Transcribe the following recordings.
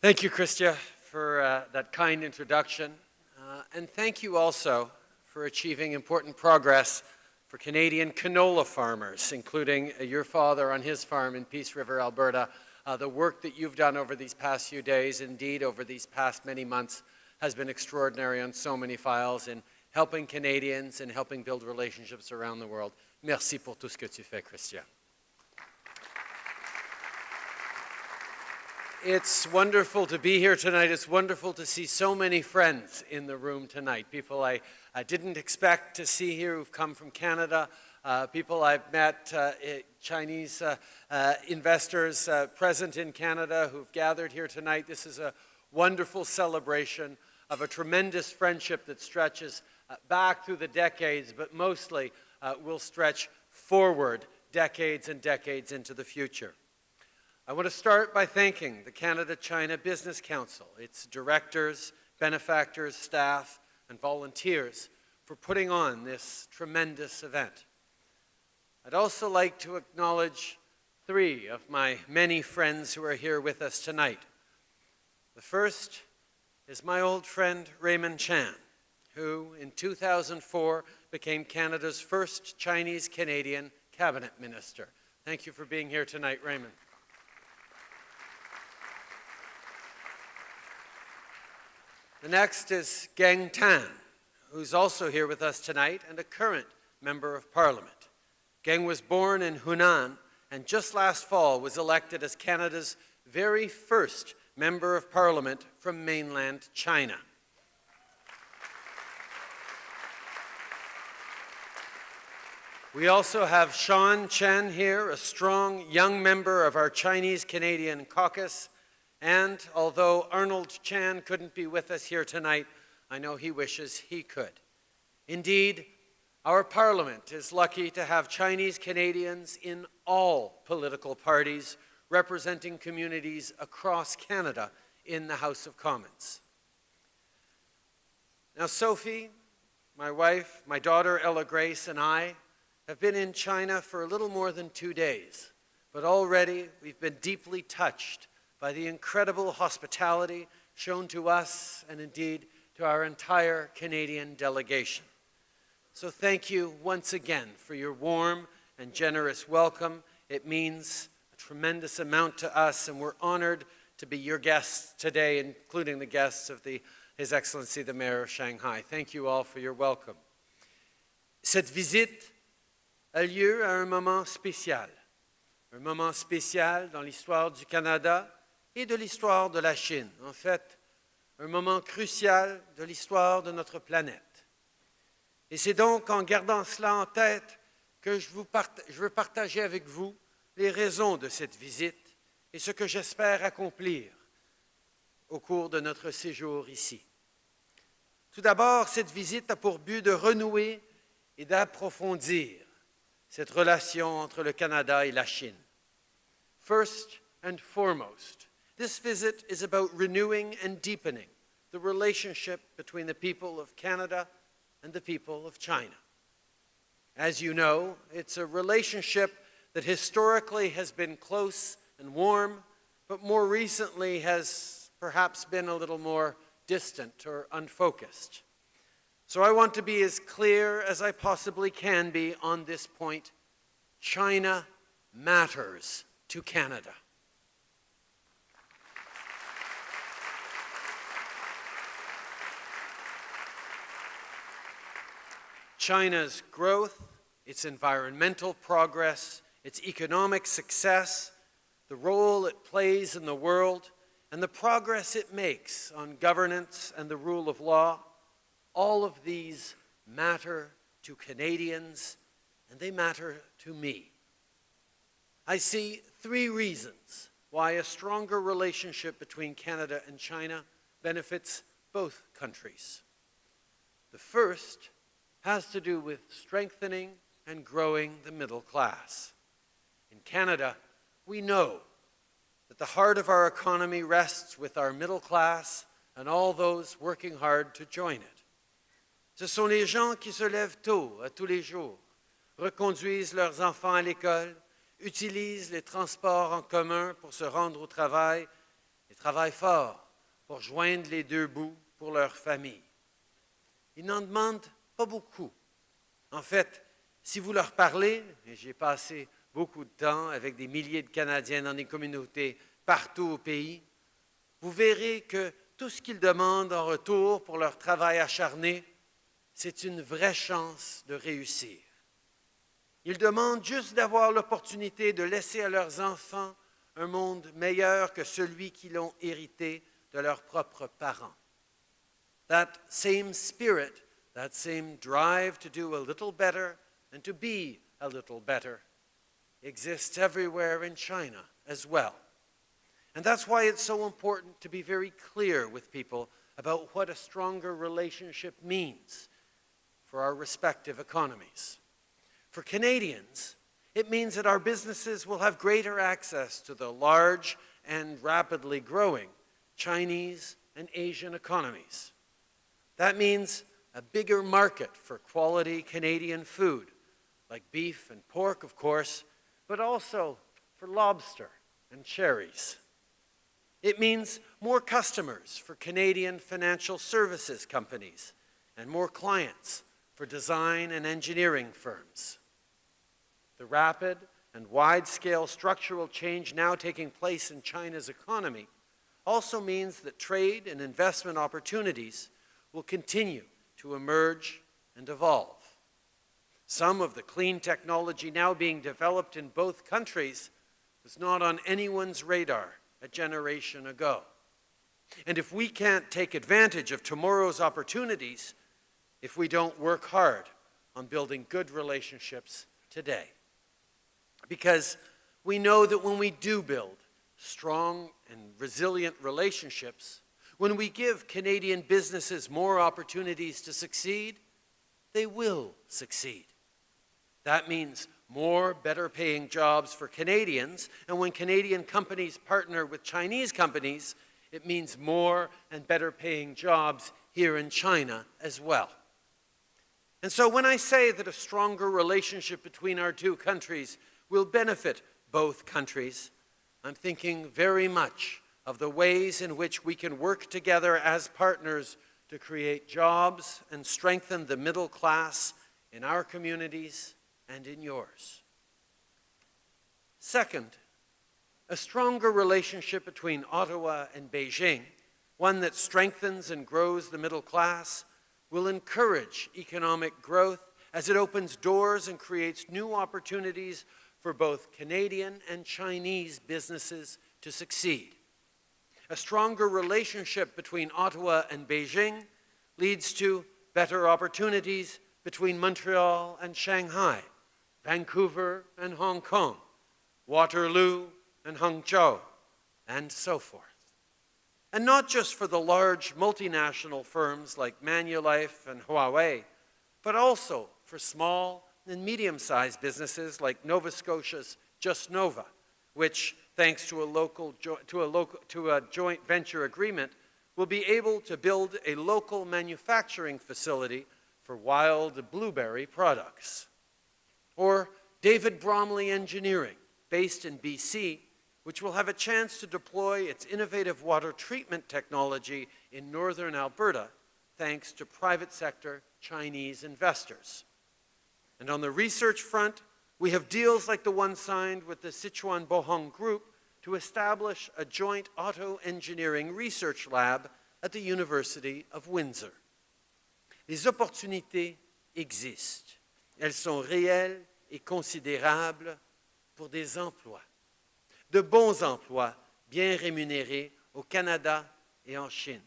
Thank you, Chrystia, for uh, that kind introduction. Uh, and thank you also for achieving important progress for Canadian canola farmers, including uh, your father on his farm in Peace River, Alberta. Uh, the work that you've done over these past few days, indeed over these past many months, has been extraordinary on so many files in helping Canadians and helping build relationships around the world. Merci pour tout ce que tu fais, Christian. It's wonderful to be here tonight. It's wonderful to see so many friends in the room tonight. People I, I didn't expect to see here who've come from Canada, uh, people I've met, uh, eh, Chinese uh, uh, investors uh, present in Canada who've gathered here tonight. This is a wonderful celebration of a tremendous friendship that stretches uh, back through the decades, but mostly will stretch forward decades and decades into the future. I want to start by thanking the Canada-China Business Council, its directors, benefactors, staff, and volunteers for putting on this tremendous event. I'd also like to acknowledge three of my many friends who are here with us tonight. The first is my old friend Raymond Chan, who in 2004 became Canada's first Chinese-Canadian cabinet minister. Thank you for being here tonight, Raymond. The next is Geng Tan, who's also here with us tonight and a current member of parliament. Geng was born in Hunan and just last fall was elected as Canada's very first member of parliament from mainland China. We also have Shaun Chen here, a strong young member of our Chinese-Canadian caucus, and although Arnold Chan couldn't be with us here tonight, I know he wishes he could. Indeed, our parliament is lucky to have Chinese Canadians in all political parties representing communities across Canada in the House of Commons. Now, Sophie, my wife, my daughter Ella Grace, and I have been in China for a little more than two days, but already we've been deeply touched by the incredible hospitality shown to us and indeed to our entire Canadian delegation. So thank you once again for your warm and generous welcome. It means a tremendous amount to us and we're honored to be your guests today, including the guests of the, His Excellency the Mayor of Shanghai. Thank you all for your welcome. Cette visite a lieu à un moment spécial, un moment spécial dans l'histoire du Canada, et de l'histoire de la Chine. En fait, un moment crucial de l'histoire de notre planète. Et c'est donc en gardant cela en tête que je, je veux partager avec vous les raisons de cette visite et ce que j'espère accomplir au cours de notre séjour ici. Tout d'abord, cette visite a pour but de renouer et d'approfondir cette relation entre le Canada et la Chine. First and foremost, This visit is about renewing and deepening the relationship between the people of Canada and the people of China. As you know, it's a relationship that historically has been close and warm, but more recently has perhaps been a little more distant or unfocused. So I want to be as clear as I possibly can be on this point. China matters to Canada. China's growth, its environmental progress, its economic success, the role it plays in the world, and the progress it makes on governance and the rule of law, all of these matter to Canadians, and they matter to me. I see three reasons why a stronger relationship between Canada and China benefits both countries. The first has to do with strengthening and growing the middle class. In Canada, we know that the heart of our economy rests with our middle class and all those working hard to join it. Ce sont les gens qui se lèvent tôt à tous les jours, reconduisent leurs enfants à l'école, utilisent les transports en commun pour se rendre au travail et travaillent fort pour joindre les deux bouts pour leur famille. Ils n'en demandent pas beaucoup. En fait, si vous leur parlez, et j'ai passé beaucoup de temps avec des milliers de Canadiens dans des communautés partout au pays, vous verrez que tout ce qu'ils demandent en retour pour leur travail acharné, c'est une vraie chance de réussir. Ils demandent juste d'avoir l'opportunité de laisser à leurs enfants un monde meilleur que celui qu'ils ont hérité de leurs propres parents. That same spirit, that same drive to do a little better and to be a little better exists everywhere in China as well. And that's why it's so important to be very clear with people about what a stronger relationship means for our respective economies. For Canadians, it means that our businesses will have greater access to the large and rapidly growing Chinese and Asian economies. That means a bigger market for quality Canadian food, like beef and pork, of course, but also for lobster and cherries. It means more customers for Canadian financial services companies and more clients for design and engineering firms. The rapid and wide-scale structural change now taking place in China's economy also means that trade and investment opportunities will continue to emerge and evolve. Some of the clean technology now being developed in both countries was not on anyone's radar a generation ago. And if we can't take advantage of tomorrow's opportunities, if we don't work hard on building good relationships today. Because we know that when we do build strong and resilient relationships, when we give Canadian businesses more opportunities to succeed, they will succeed. That means more better paying jobs for Canadians, and when Canadian companies partner with Chinese companies, it means more and better paying jobs here in China as well. And so when I say that a stronger relationship between our two countries will benefit both countries, I'm thinking very much of the ways in which we can work together as partners to create jobs and strengthen the middle class in our communities and in yours. Second, a stronger relationship between Ottawa and Beijing, one that strengthens and grows the middle class, will encourage economic growth as it opens doors and creates new opportunities for both Canadian and Chinese businesses to succeed. A stronger relationship between Ottawa and Beijing leads to better opportunities between Montreal and Shanghai, Vancouver and Hong Kong, Waterloo and Hangzhou, and so forth. And not just for the large multinational firms like Manulife and Huawei, but also for small and medium-sized businesses like Nova Scotia's Just Nova, which, thanks to a, local to, a local, to a joint venture agreement, will be able to build a local manufacturing facility for wild blueberry products. Or David Bromley Engineering, based in BC, which will have a chance to deploy its innovative water treatment technology in northern Alberta thanks to private sector Chinese investors. And on the research front, we have deals like the one signed with the Sichuan Bohong Group to establish a joint auto engineering research lab at the University of Windsor. Les opportunités existent. Elles sont réelles et considérables pour des emplois de bons emplois bien rémunérés au Canada et en Chine.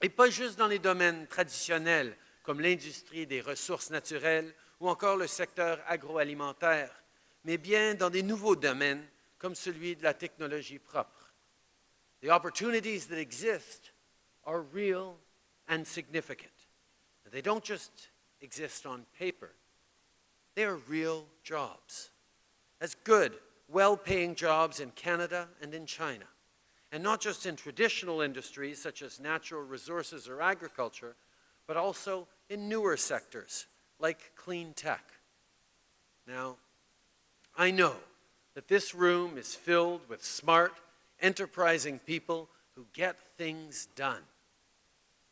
Et pas juste dans les domaines traditionnels comme l'industrie des ressources naturelles ou encore le secteur agroalimentaire, mais bien dans des nouveaux domaines comme celui de la technologie propre. The opportunities that exist are real and significant. They don't just exist on paper. They are real jobs. As good well-paying jobs in Canada and in China. And not just in traditional industries such as natural resources or agriculture, but also in newer sectors like clean tech. Now, I know that this room is filled with smart enterprising people who get things done.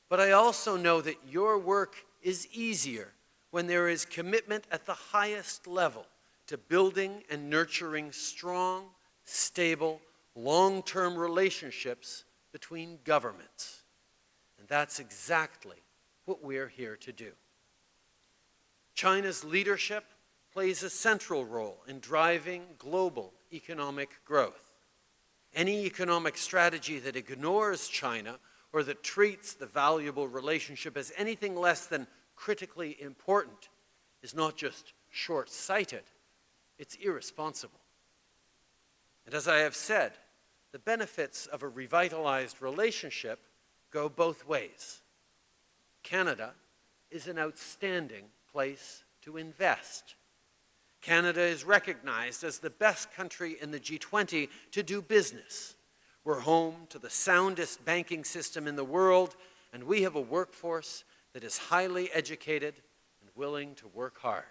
But I also know that your work is easier when there is commitment at the highest level to building and nurturing strong, stable, long-term relationships between governments. And that's exactly what we're here to do. China's leadership plays a central role in driving global economic growth. Any economic strategy that ignores China or that treats the valuable relationship as anything less than critically important is not just short-sighted, it's irresponsible. And as I have said, the benefits of a revitalized relationship go both ways. Canada is an outstanding place to invest. Canada is recognized as the best country in the G20 to do business. We're home to the soundest banking system in the world, and we have a workforce that is highly educated and willing to work hard.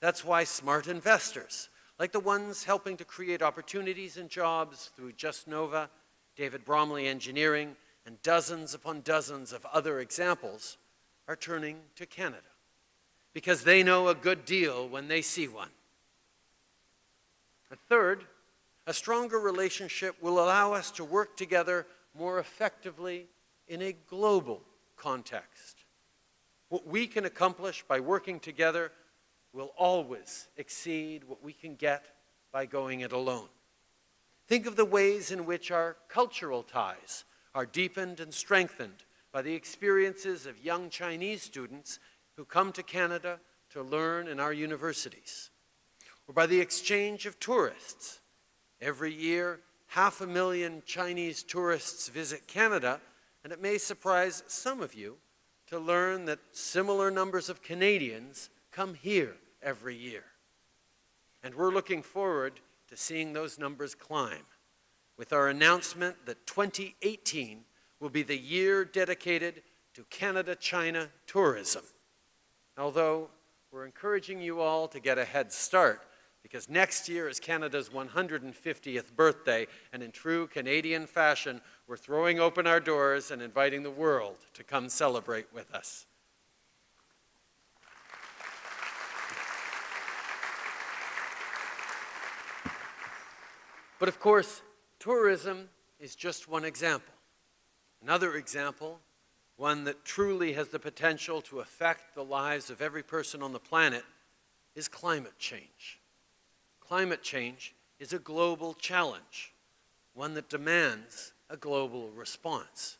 That's why smart investors, like the ones helping to create opportunities and jobs through JustNova, David Bromley Engineering, and dozens upon dozens of other examples, are turning to Canada because they know a good deal when they see one. A third, a stronger relationship will allow us to work together more effectively in a global context. What we can accomplish by working together will always exceed what we can get by going it alone. Think of the ways in which our cultural ties are deepened and strengthened by the experiences of young Chinese students who come to Canada to learn in our universities, or by the exchange of tourists. Every year, half a million Chinese tourists visit Canada, and it may surprise some of you to learn that similar numbers of Canadians come here every year. And we're looking forward to seeing those numbers climb with our announcement that 2018 will be the year dedicated to Canada-China tourism. Although we're encouraging you all to get a head start because next year is Canada's 150th birthday, and in true Canadian fashion, we're throwing open our doors and inviting the world to come celebrate with us. But of course, tourism is just one example. Another example one that truly has the potential to affect the lives of every person on the planet, is climate change. Climate change is a global challenge, one that demands a global response.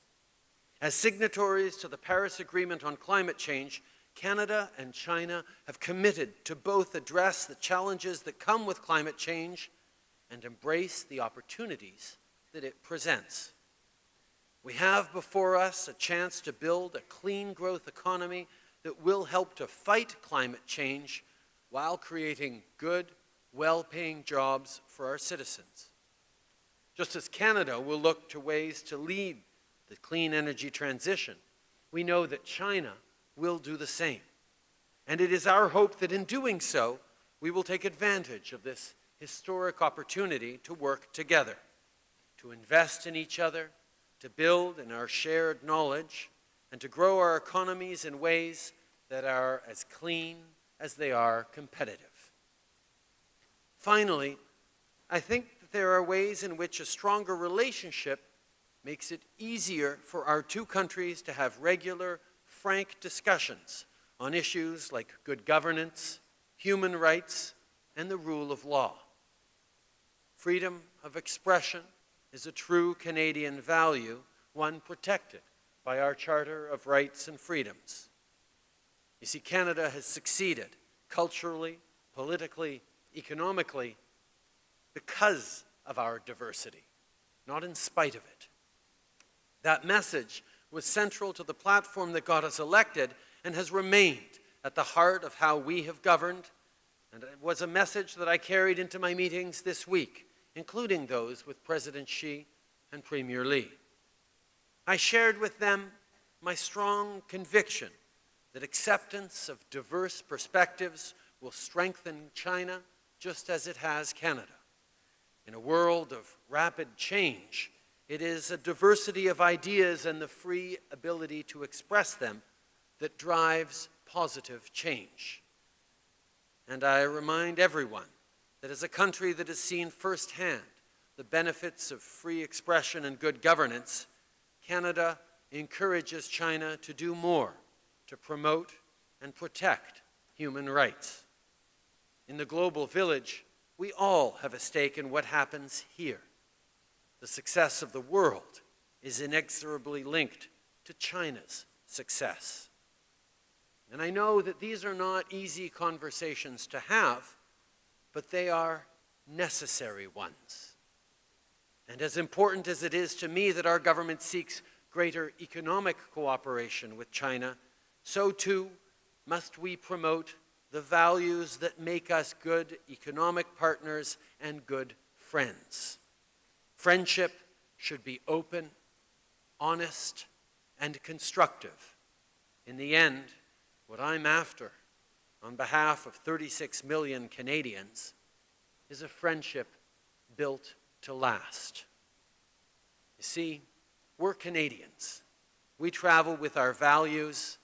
As signatories to the Paris Agreement on Climate Change, Canada and China have committed to both address the challenges that come with climate change and embrace the opportunities that it presents. We have before us a chance to build a clean growth economy that will help to fight climate change while creating good, well-paying jobs for our citizens. Just as Canada will look to ways to lead the clean energy transition, we know that China will do the same. And it is our hope that in doing so, we will take advantage of this historic opportunity to work together, to invest in each other, to build in our shared knowledge, and to grow our economies in ways that are as clean as they are competitive. Finally, I think that there are ways in which a stronger relationship makes it easier for our two countries to have regular, frank discussions on issues like good governance, human rights, and the rule of law. Freedom of expression, is a true Canadian value, one protected by our Charter of Rights and Freedoms. You see, Canada has succeeded culturally, politically, economically, because of our diversity, not in spite of it. That message was central to the platform that got us elected and has remained at the heart of how we have governed, and it was a message that I carried into my meetings this week including those with President Xi and Premier Li. I shared with them my strong conviction that acceptance of diverse perspectives will strengthen China just as it has Canada. In a world of rapid change, it is a diversity of ideas and the free ability to express them that drives positive change. And I remind everyone that as a country that has seen firsthand the benefits of free expression and good governance, Canada encourages China to do more to promote and protect human rights. In the global village, we all have a stake in what happens here. The success of the world is inexorably linked to China's success. And I know that these are not easy conversations to have, but they are necessary ones. And as important as it is to me that our government seeks greater economic cooperation with China, so too must we promote the values that make us good economic partners and good friends. Friendship should be open, honest, and constructive. In the end, what I'm after, on behalf of 36 million Canadians, is a friendship built to last. You see, we're Canadians. We travel with our values,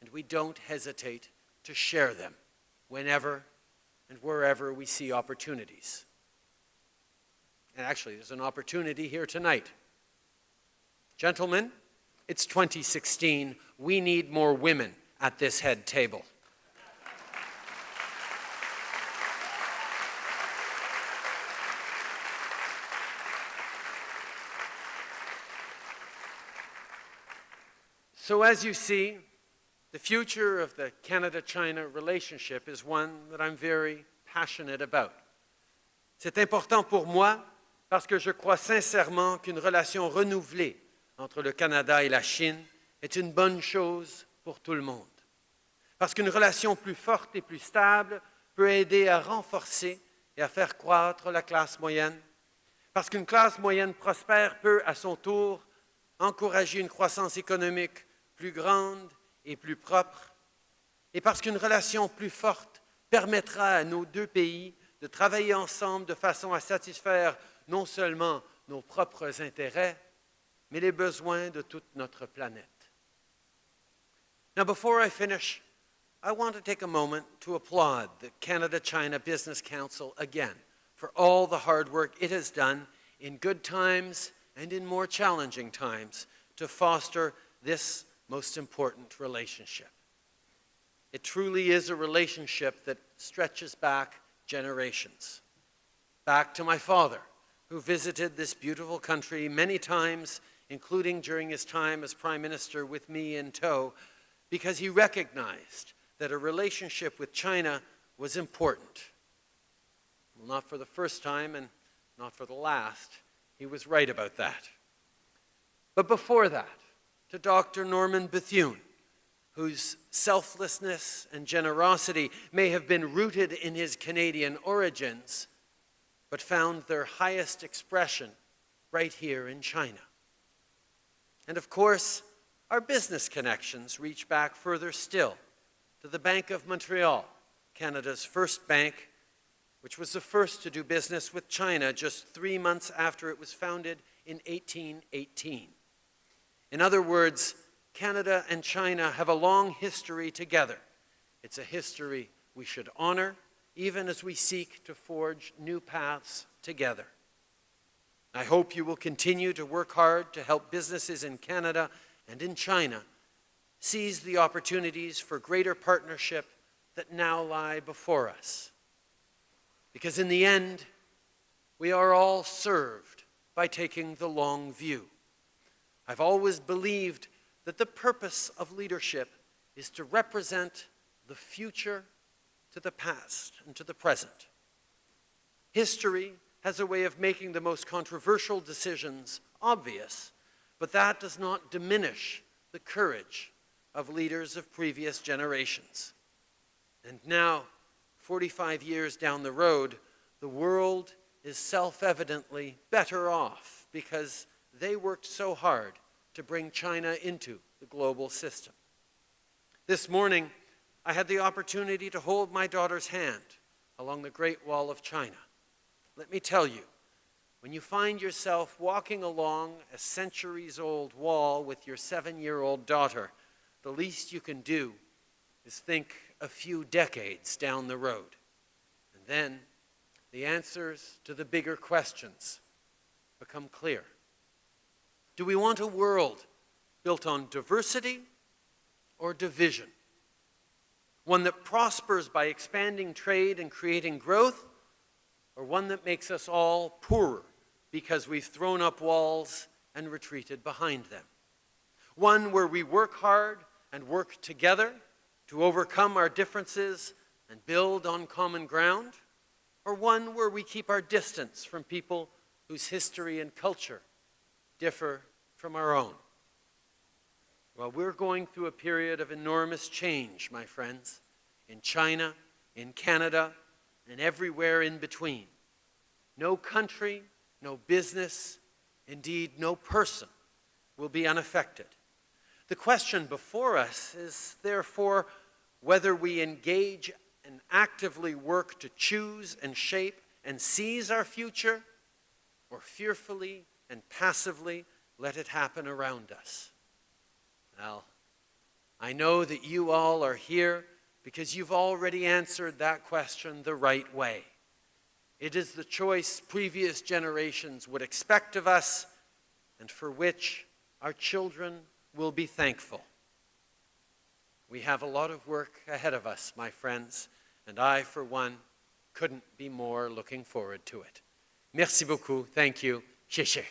and we don't hesitate to share them whenever and wherever we see opportunities. And actually, there's an opportunity here tonight. Gentlemen, it's 2016. We need more women at this head table. So as you see, the future of the Canada-China relationship is one that I'm very passionate about. C'est important pour moi parce que je crois sincèrement qu'une relation renouvelée entre le Canada et la Chine est une bonne chose pour tout le monde. Parce qu'une relation plus forte et plus stable peut aider à renforcer et à faire croître la classe moyenne. Parce qu'une classe moyenne prospère peut, à son tour, encourager une croissance économique plus grande et plus propre. Et parce qu'une relation plus forte permettra à nos deux pays de travailler ensemble de façon à satisfaire non seulement nos propres intérêts, mais les besoins de toute notre planète. Now, before I finish, I want to take a moment to applaud the Canada-China Business Council again for all the hard work it has done in good times and in more challenging times to foster this most important relationship. It truly is a relationship that stretches back generations. Back to my father, who visited this beautiful country many times, including during his time as Prime Minister with me in tow, because he recognized that a relationship with China was important. Well, not for the first time and not for the last. He was right about that. But before that, to Dr. Norman Bethune, whose selflessness and generosity may have been rooted in his Canadian origins, but found their highest expression right here in China. And of course, our business connections reach back further still to the Bank of Montreal, Canada's first bank, which was the first to do business with China just three months after it was founded in 1818. In other words, Canada and China have a long history together. It's a history we should honor even as we seek to forge new paths together. I hope you will continue to work hard to help businesses in Canada and in China seize the opportunities for greater partnership that now lie before us. Because in the end, we are all served by taking the long view. I've always believed that the purpose of leadership is to represent the future to the past and to the present. History has a way of making the most controversial decisions obvious, but that does not diminish the courage of leaders of previous generations. And now, 45 years down the road, the world is self-evidently better off because they worked so hard to bring China into the global system. This morning, I had the opportunity to hold my daughter's hand along the Great Wall of China. Let me tell you when you find yourself walking along a centuries old wall with your seven year old daughter, the least you can do is think a few decades down the road. And then the answers to the bigger questions become clear. Do we want a world built on diversity or division? One that prospers by expanding trade and creating growth, or one that makes us all poorer because we've thrown up walls and retreated behind them? One where we work hard and work together to overcome our differences and build on common ground? Or one where we keep our distance from people whose history and culture differ from our own? Well, we're going through a period of enormous change, my friends, in China, in Canada, and everywhere in between. No country, no business, indeed, no person will be unaffected. The question before us is therefore whether we engage and actively work to choose and shape and seize our future, or fearfully and passively let it happen around us. Well, I know that you all are here because you've already answered that question the right way. It is the choice previous generations would expect of us and for which our children will be thankful. We have a lot of work ahead of us, my friends, and I, for one, couldn't be more looking forward to it. Merci beaucoup. Thank you. 谢谢。